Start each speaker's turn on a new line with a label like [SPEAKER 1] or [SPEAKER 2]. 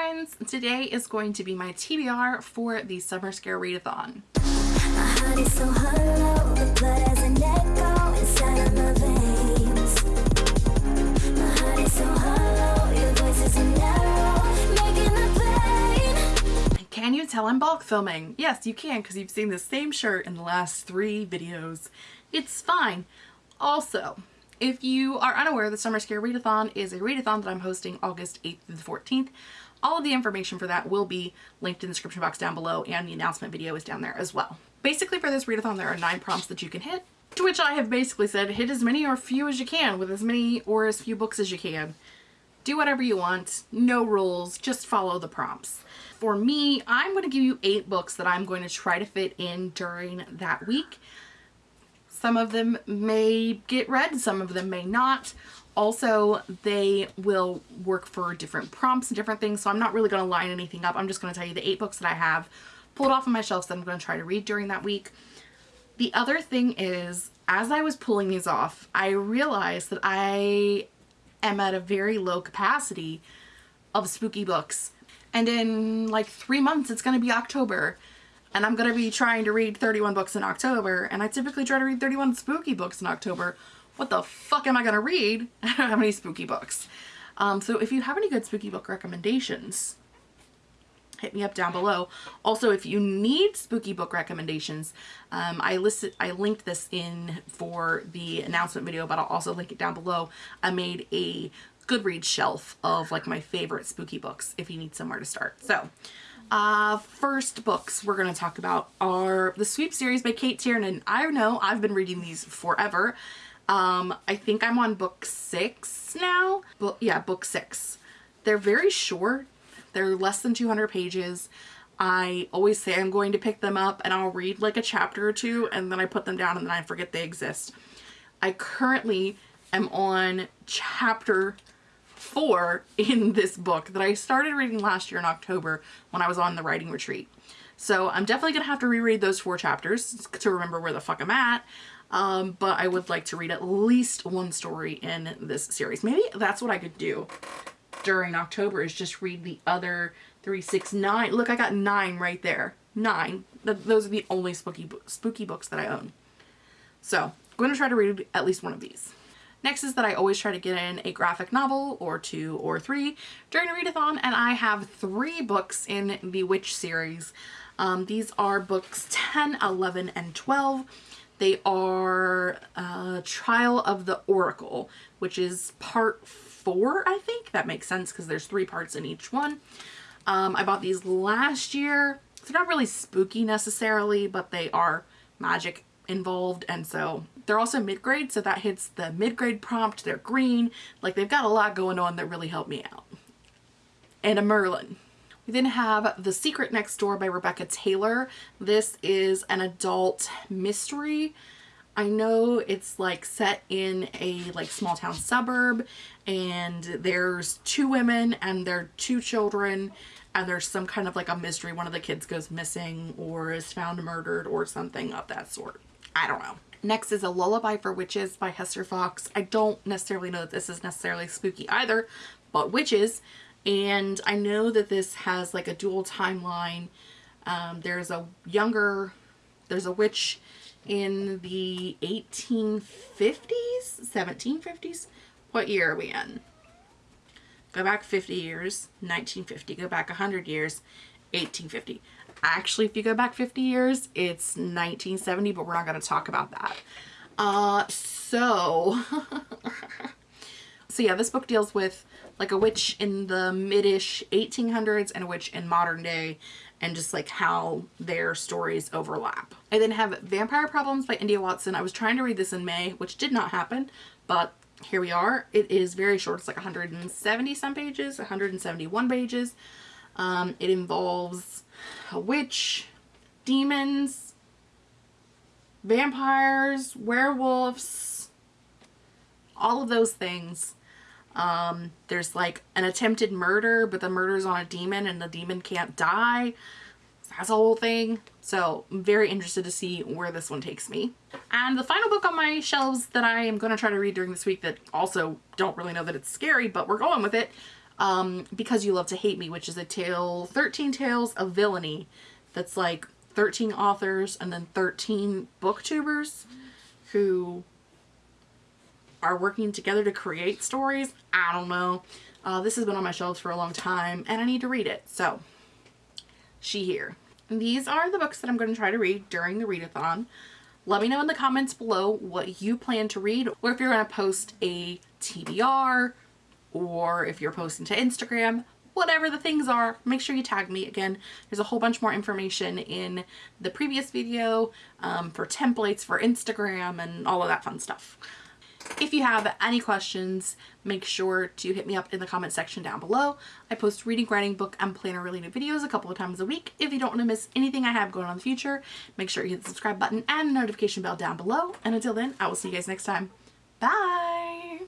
[SPEAKER 1] friends! Today is going to be my TBR for the Summer Scare Readathon. Can you tell I'm bulk filming? Yes, you can because you've seen the same shirt in the last three videos. It's fine. Also, if you are unaware, the Summer Scare Readathon is a readathon that I'm hosting August 8th through the 14th. All of the information for that will be linked in the description box down below and the announcement video is down there as well. Basically for this readathon there are nine prompts that you can hit, to which I have basically said hit as many or few as you can with as many or as few books as you can. Do whatever you want, no rules, just follow the prompts. For me, I'm going to give you eight books that I'm going to try to fit in during that week. Some of them may get read, some of them may not. Also, they will work for different prompts and different things, so I'm not really going to line anything up. I'm just going to tell you the eight books that I have pulled off of my shelves that I'm going to try to read during that week. The other thing is, as I was pulling these off, I realized that I am at a very low capacity of spooky books. And in like three months, it's going to be October and I'm going to be trying to read 31 books in October and I typically try to read 31 spooky books in October. What the fuck am I to read? I don't have any spooky books. Um, so if you have any good spooky book recommendations, hit me up down below. Also, if you need spooky book recommendations, um, I listed, I linked this in for the announcement video, but I'll also link it down below. I made a Goodreads shelf of like my favorite spooky books if you need somewhere to start. So uh, first books we're going to talk about are the Sweep series by Cate Tiernan. I know I've been reading these forever. Um, I think I'm on book six now. But yeah, book six. They're very short. They're less than 200 pages. I always say I'm going to pick them up and I'll read like a chapter or two and then I put them down and then I forget they exist. I currently am on chapter four in this book that I started reading last year in October when I was on the writing retreat. So I'm definitely going to have to reread those four chapters to remember where the fuck I'm at. Um, but I would like to read at least one story in this series. Maybe that's what I could do during October is just read the other three, six, nine. Look, I got nine right there. Nine. those are the only spooky, spooky books that I own. So I'm going to try to read at least one of these. Next is that I always try to get in a graphic novel or two or three during a readathon and I have three books in the Witch series. Um, these are books 10, 11, and 12. They are uh, Trial of the Oracle, which is part four, I think. That makes sense because there's three parts in each one. Um, I bought these last year. They're not really spooky necessarily, but they are magic involved and so they're also mid-grade so that hits the mid-grade prompt they're green like they've got a lot going on that really helped me out and a Merlin then have The Secret Next Door by Rebecca Taylor this is an adult mystery I know it's like set in a like small town suburb and there's two women and their two children and there's some kind of like a mystery one of the kids goes missing or is found murdered or something of that sort I don't know. Next is A Lullaby for Witches by Hester Fox. I don't necessarily know that this is necessarily spooky either, but witches. And I know that this has like a dual timeline. Um, there's a younger, there's a witch in the 1850s, 1750s. What year are we in? Go back 50 years, 1950. Go back 100 years, 1850. Actually, if you go back 50 years, it's 1970, but we're not going to talk about that. Uh, so, so yeah, this book deals with like a witch in the mid-ish 1800s and a witch in modern day and just like how their stories overlap. I then have Vampire Problems by India Watson. I was trying to read this in May, which did not happen, but here we are. It is very short. It's like 170 some pages, 171 pages. Um, it involves a witch, demons, vampires, werewolves, all of those things. Um, there's like an attempted murder, but the murder's on a demon and the demon can't die. That's a whole thing. So I'm very interested to see where this one takes me. And the final book on my shelves that I am going to try to read during this week that also don't really know that it's scary, but we're going with it, um, Because You Love to Hate Me, which is a tale, 13 tales of villainy that's like 13 authors and then 13 booktubers who are working together to create stories. I don't know. Uh, this has been on my shelves for a long time and I need to read it. So, she here. These are the books that I'm going to try to read during the readathon. Let me know in the comments below what you plan to read or if you're going to post a TBR or if you're posting to Instagram, whatever the things are, make sure you tag me. Again, there's a whole bunch more information in the previous video um, for templates for Instagram and all of that fun stuff. If you have any questions, make sure to hit me up in the comment section down below. I post reading, writing, book, and planner related videos a couple of times a week. If you don't want to miss anything I have going on in the future, make sure you hit the subscribe button and the notification bell down below. And until then, I will see you guys next time. Bye!